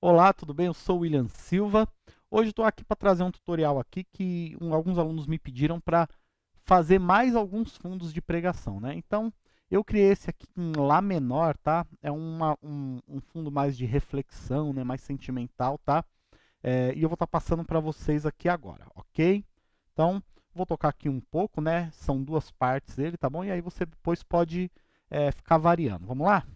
Olá, tudo bem? Eu sou o William Silva. Hoje estou aqui para trazer um tutorial aqui que um, alguns alunos me pediram para fazer mais alguns fundos de pregação, né? Então, eu criei esse aqui em Lá menor, tá? É uma, um, um, fundo mais de reflexão, né? Mais sentimental, tá? É, e eu vou estar tá passando para vocês aqui agora, ok? Então, vou tocar aqui um pouco, né? São duas partes dele, tá bom? E aí você depois pode é, ficar variando. Vamos lá?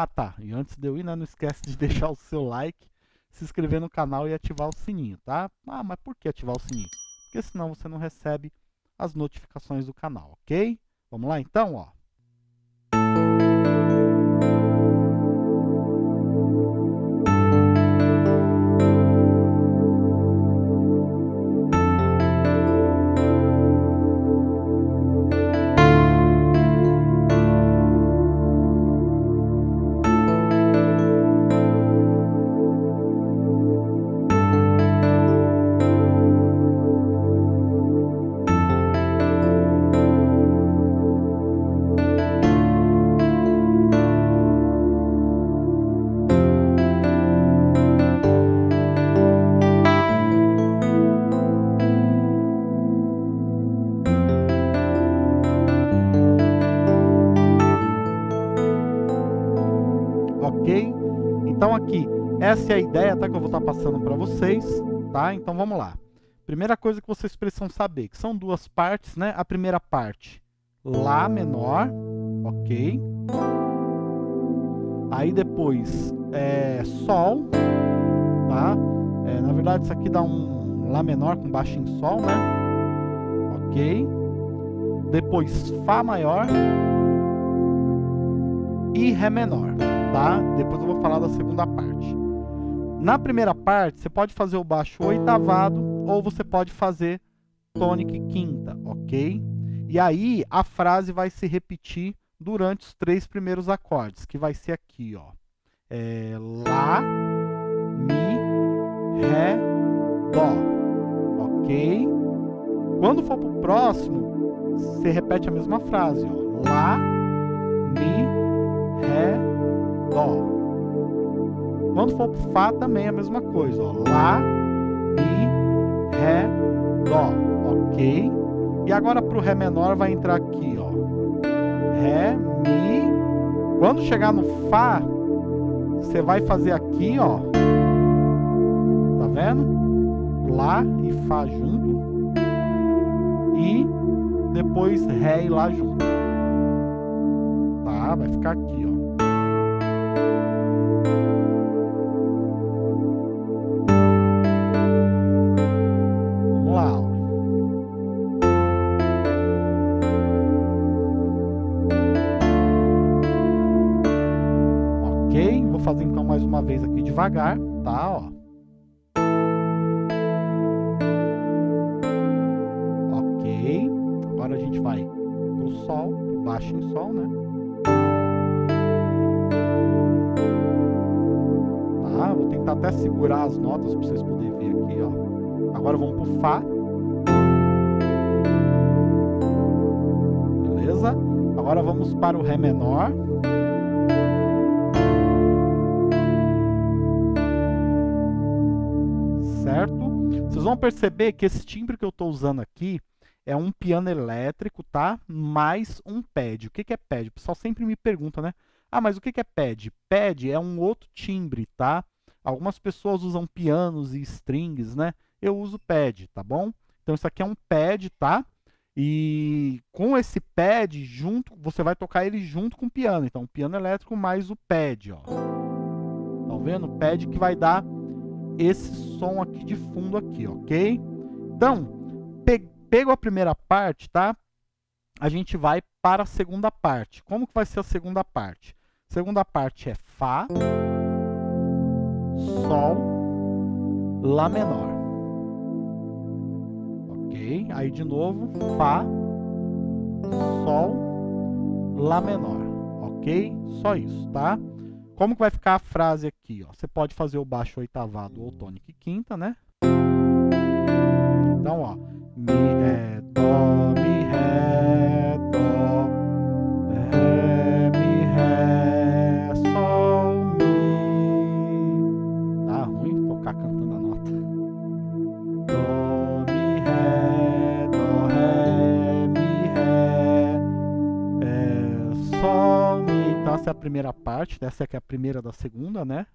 Ah tá, e antes de eu ir, né, não esquece de deixar o seu like, se inscrever no canal e ativar o sininho, tá? Ah, mas por que ativar o sininho? Porque senão você não recebe as notificações do canal, ok? Vamos lá então, ó. Então aqui, essa é a ideia tá, que eu vou estar tá passando para vocês, tá? Então vamos lá. Primeira coisa que vocês precisam saber, que são duas partes, né? A primeira parte, Lá menor, ok? Aí depois, é, Sol, tá? É, na verdade isso aqui dá um Lá menor com baixo em Sol, né? Ok? Depois Fá maior e Ré menor Depois eu vou falar da segunda parte. Na primeira parte, você pode fazer o baixo oitavado ou você pode fazer tônica quinta, ok? E aí, a frase vai se repetir durante os três primeiros acordes, que vai ser aqui, ó. É, Lá, Mi, Ré, Dó, ok? Quando for para o próximo, você repete a mesma frase, ó. Lá, Mi, Ré, Dó. Quando for pro Fá também é a mesma coisa, ó. Lá, Mi, Ré, Dó, ok? E agora pro Ré menor vai entrar aqui, ó. Ré, Mi. Quando chegar no Fá, você vai fazer aqui, ó. Tá vendo? Lá e Fá junto. E depois Ré e Lá junto. Tá? Vai ficar aqui, ó. Devagar, tá? Ó. Ok. Agora a gente vai pro Sol, pro baixo em Sol, né? Tá? Vou tentar até segurar as notas para vocês poderem ver aqui, ó. Agora vamos pro Fá. Beleza? Agora vamos para o Ré menor. Vão perceber que esse timbre que eu estou usando aqui é um piano elétrico, tá? Mais um pad. O que, que é pad? O pessoal sempre me pergunta, né? Ah, mas o que, que é pad? Pad é um outro timbre, tá? Algumas pessoas usam pianos e strings, né? Eu uso pad, tá bom? Então isso aqui é um pad, tá? E com esse pad junto, você vai tocar ele junto com o piano. Então, piano elétrico mais o pad, ó. Tá vendo? Pad que vai dar esse som aqui de fundo aqui, ok? Então, pe pego a primeira parte, tá? A gente vai para a segunda parte. Como que vai ser a segunda parte? Segunda parte é Fá, Sol, Lá menor. Ok? Aí de novo, Fá, Sol, Lá menor. Ok? Só isso, tá? Como que vai ficar a frase aqui? Ó? Você pode fazer o baixo oitavado ou tônica e quinta, né? Então, ó, mi, é, dó, mi, essa é a primeira parte, essa é, é a primeira da segunda, né?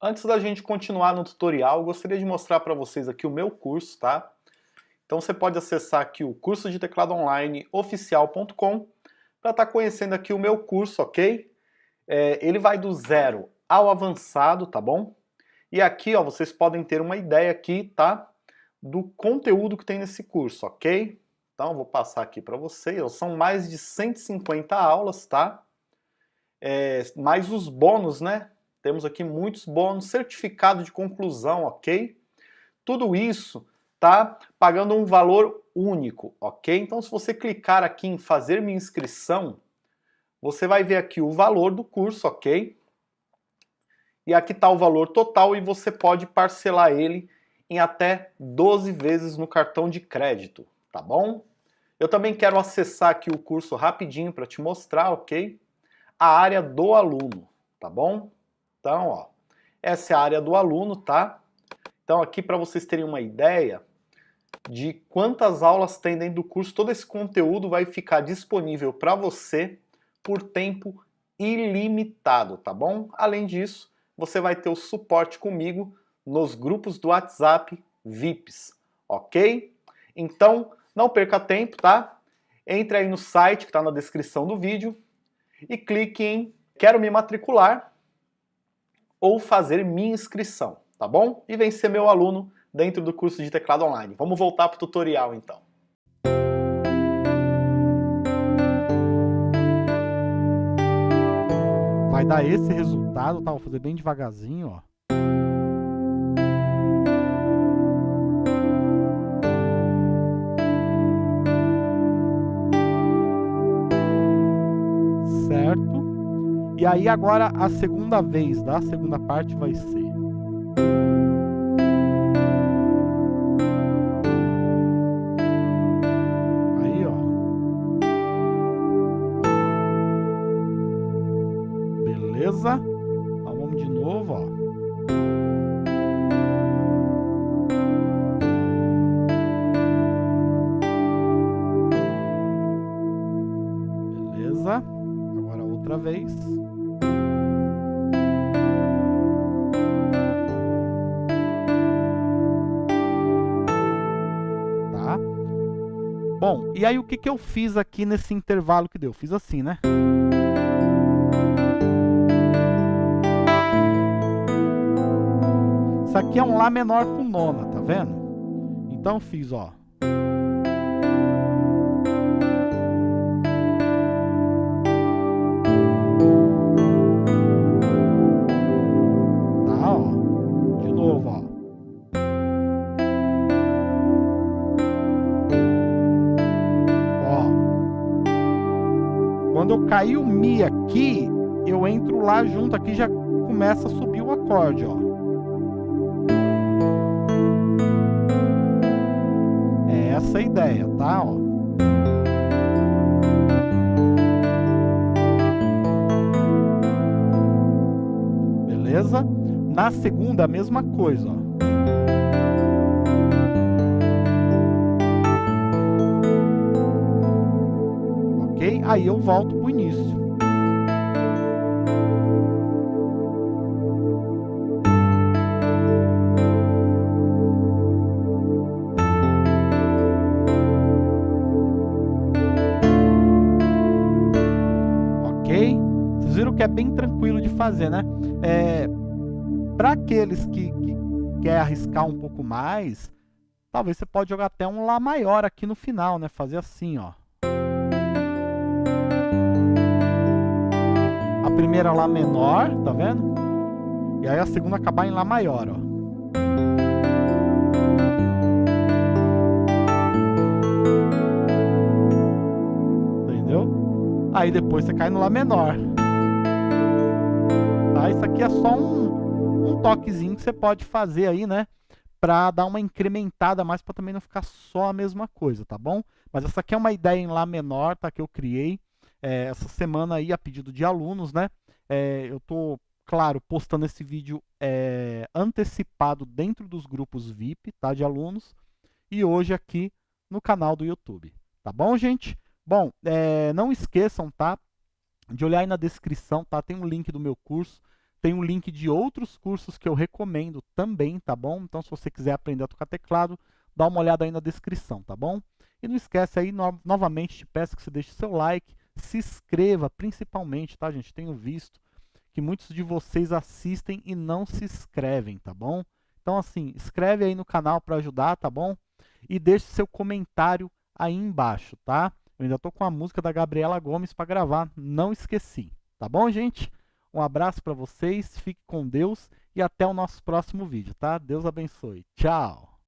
Antes da gente continuar no tutorial, eu gostaria de mostrar para vocês aqui o meu curso, tá? Então você pode acessar aqui o curso de teclado online oficial.com para estar tá conhecendo aqui o meu curso, ok? É, ele vai do zero ao avançado, tá bom? E aqui, ó, vocês podem ter uma ideia aqui, tá? Do conteúdo que tem nesse curso, ok? Então, vou passar aqui para vocês. São mais de 150 aulas, tá? É, mais os bônus, né? Temos aqui muitos bônus, certificado de conclusão, ok? Tudo isso tá pagando um valor único, ok? Então se você clicar aqui em fazer minha inscrição, você vai ver aqui o valor do curso, ok? E aqui está o valor total e você pode parcelar ele em até 12 vezes no cartão de crédito, tá bom? Eu também quero acessar aqui o curso rapidinho para te mostrar, ok? A área do aluno, tá bom? Então, ó, essa é a área do aluno, tá? Então aqui para vocês terem uma ideia, de quantas aulas tem dentro do curso. Todo esse conteúdo vai ficar disponível para você por tempo ilimitado, tá bom? Além disso, você vai ter o suporte comigo nos grupos do WhatsApp VIPs, ok? Então, não perca tempo, tá? Entre aí no site que está na descrição do vídeo e clique em Quero me matricular ou fazer minha inscrição, tá bom? E vem ser meu aluno dentro do curso de teclado online. Vamos voltar para o tutorial então. Vai dar esse resultado, tá? Vou fazer bem devagarzinho, ó. E aí agora a segunda vez da segunda parte vai ser beleza? Então vamos de novo, ó. Beleza? Agora outra vez. E aí o que, que eu fiz aqui nesse intervalo que deu? Fiz assim, né? Isso aqui é um Lá menor com nona, tá vendo? Então fiz, ó. Cair o Mi aqui, eu entro lá junto aqui já começa a subir o acorde, ó. essa ideia, tá? Ó. Beleza? Na segunda, a mesma coisa, ó. Aí eu volto pro início. que é bem tranquilo de fazer, né? É, Para aqueles que, que quer arriscar um pouco mais, talvez você pode jogar até um Lá maior aqui no final, né? Fazer assim, ó. Primeira Lá menor, tá vendo? E aí a segunda acabar em Lá maior, ó. Entendeu? Aí depois você cai no Lá menor tá? Isso aqui é só um, um toquezinho que você pode fazer aí, né? Para dar uma incrementada mais, para também não ficar só a mesma coisa, tá bom? Mas essa aqui é uma ideia em Lá menor, tá? Que eu criei é, essa semana aí a pedido de alunos, né? É, eu tô claro, postando esse vídeo é, antecipado dentro dos grupos VIP, tá, de alunos, e hoje aqui no canal do YouTube. Tá bom, gente? Bom, é, não esqueçam, tá, de olhar aí na descrição, tá? Tem um link do meu curso, tem um link de outros cursos que eu recomendo também, tá bom? Então, se você quiser aprender a tocar teclado, dá uma olhada aí na descrição, tá bom? E não esquece aí, no novamente, te peço que você deixe seu like, se inscreva, principalmente, tá, gente? Tenho visto que muitos de vocês assistem e não se inscrevem, tá bom? Então, assim, escreve aí no canal para ajudar, tá bom? E deixe seu comentário aí embaixo, tá? Eu ainda tô com a música da Gabriela Gomes para gravar, não esqueci. Tá bom, gente? Um abraço para vocês, fique com Deus e até o nosso próximo vídeo, tá? Deus abençoe. Tchau!